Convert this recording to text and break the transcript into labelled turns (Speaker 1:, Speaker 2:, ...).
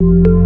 Speaker 1: you